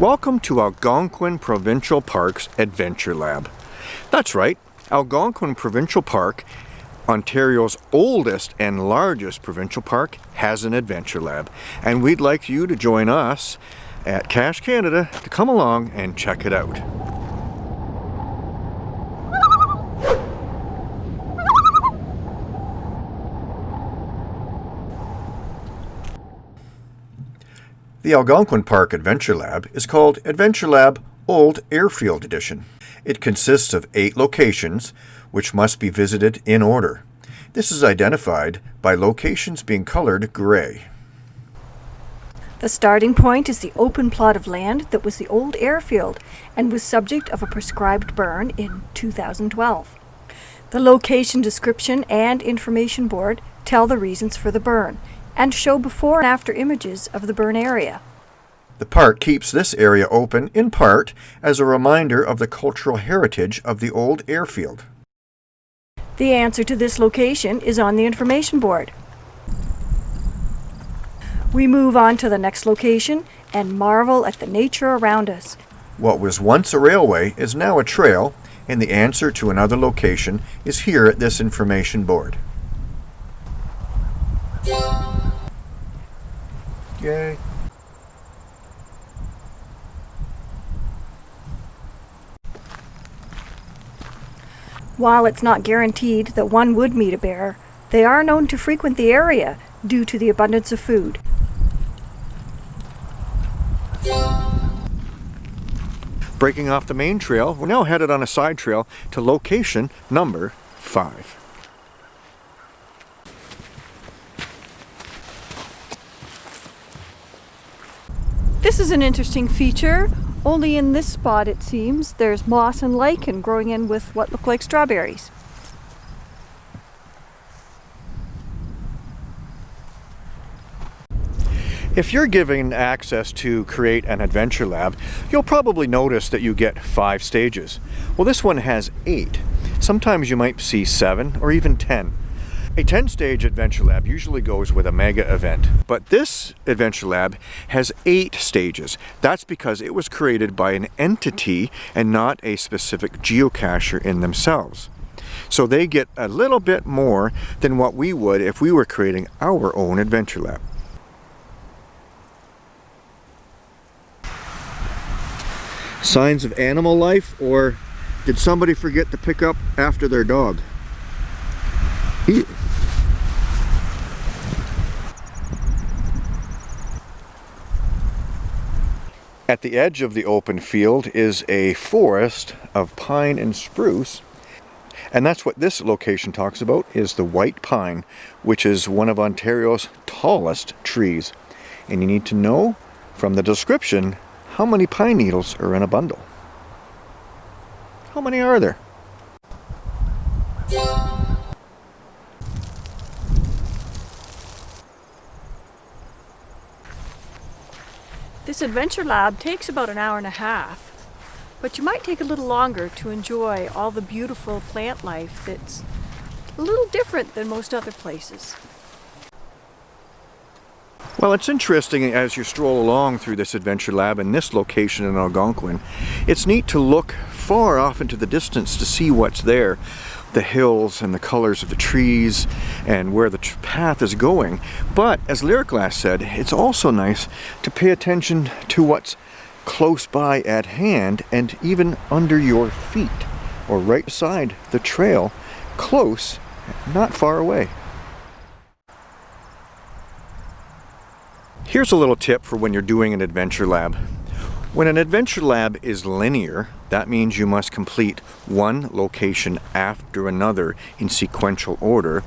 Welcome to Algonquin Provincial Park's Adventure Lab. That's right, Algonquin Provincial Park, Ontario's oldest and largest provincial park, has an Adventure Lab. And we'd like you to join us at Cache Canada to come along and check it out. The Algonquin Park Adventure Lab is called Adventure Lab Old Airfield Edition. It consists of eight locations, which must be visited in order. This is identified by locations being colored gray. The starting point is the open plot of land that was the old airfield and was subject of a prescribed burn in 2012. The location description and information board tell the reasons for the burn and show before and after images of the burn area. The park keeps this area open in part as a reminder of the cultural heritage of the old airfield. The answer to this location is on the information board. We move on to the next location and marvel at the nature around us. What was once a railway is now a trail, and the answer to another location is here at this information board. Yay. While it's not guaranteed that one would meet a bear, they are known to frequent the area due to the abundance of food. Breaking off the main trail, we're now headed on a side trail to location number 5. This is an interesting feature. Only in this spot, it seems, there's moss and lichen growing in with what look like strawberries. If you're given access to create an adventure lab, you'll probably notice that you get five stages. Well, this one has eight. Sometimes you might see seven or even 10. A 10-stage Adventure Lab usually goes with a mega event, but this Adventure Lab has eight stages. That's because it was created by an entity and not a specific geocacher in themselves. So they get a little bit more than what we would if we were creating our own Adventure Lab. Signs of animal life or did somebody forget to pick up after their dog? He At the edge of the open field is a forest of pine and spruce. And that's what this location talks about, is the white pine, which is one of Ontario's tallest trees. And you need to know from the description how many pine needles are in a bundle. How many are there? This Adventure Lab takes about an hour and a half, but you might take a little longer to enjoy all the beautiful plant life that's a little different than most other places. Well, it's interesting as you stroll along through this Adventure Lab in this location in Algonquin. It's neat to look far off into the distance to see what's there the hills and the colors of the trees and where the path is going. But as Lyriclass said, it's also nice to pay attention to what's close by at hand and even under your feet or right beside the trail, close, not far away. Here's a little tip for when you're doing an adventure lab. When an adventure lab is linear, that means you must complete one location after another in sequential order.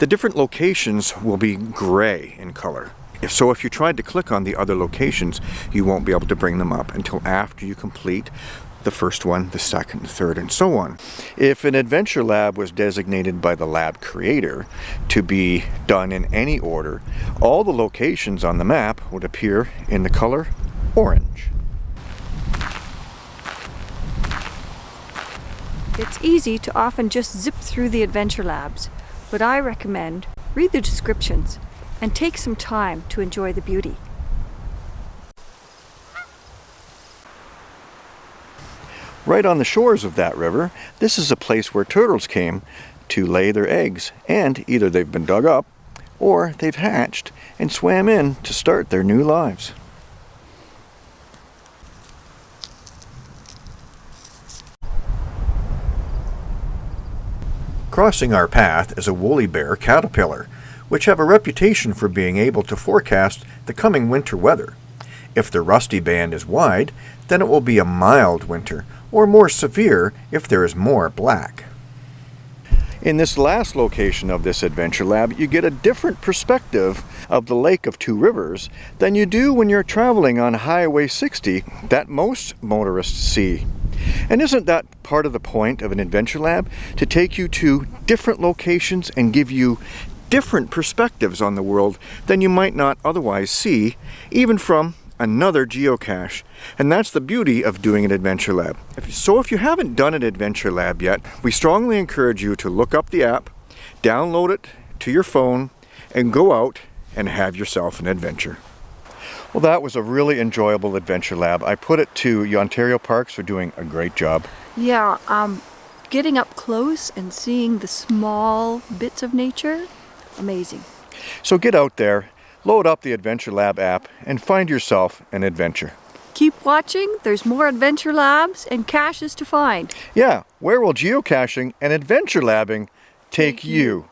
The different locations will be gray in color. So if you tried to click on the other locations, you won't be able to bring them up until after you complete the first one, the second, the third, and so on. If an adventure lab was designated by the lab creator to be done in any order, all the locations on the map would appear in the color orange. It's easy to often just zip through the adventure labs, but I recommend read the descriptions and take some time to enjoy the beauty. Right on the shores of that river, this is a place where turtles came to lay their eggs, and either they've been dug up or they've hatched and swam in to start their new lives. Crossing our path is a woolly bear caterpillar, which have a reputation for being able to forecast the coming winter weather. If the rusty band is wide, then it will be a mild winter, or more severe if there is more black. In this last location of this Adventure Lab, you get a different perspective of the Lake of Two Rivers than you do when you're traveling on Highway 60 that most motorists see. And isn't that part of the point of an Adventure Lab? To take you to different locations and give you different perspectives on the world than you might not otherwise see, even from another geocache. And that's the beauty of doing an Adventure Lab. So if you haven't done an Adventure Lab yet, we strongly encourage you to look up the app, download it to your phone, and go out and have yourself an adventure. Well, that was a really enjoyable Adventure Lab. I put it to Ontario Parks for doing a great job. Yeah, um, getting up close and seeing the small bits of nature, amazing. So get out there load up the Adventure Lab app and find yourself an adventure. Keep watching, there's more Adventure Labs and caches to find. Yeah, where will geocaching and adventure labbing take you?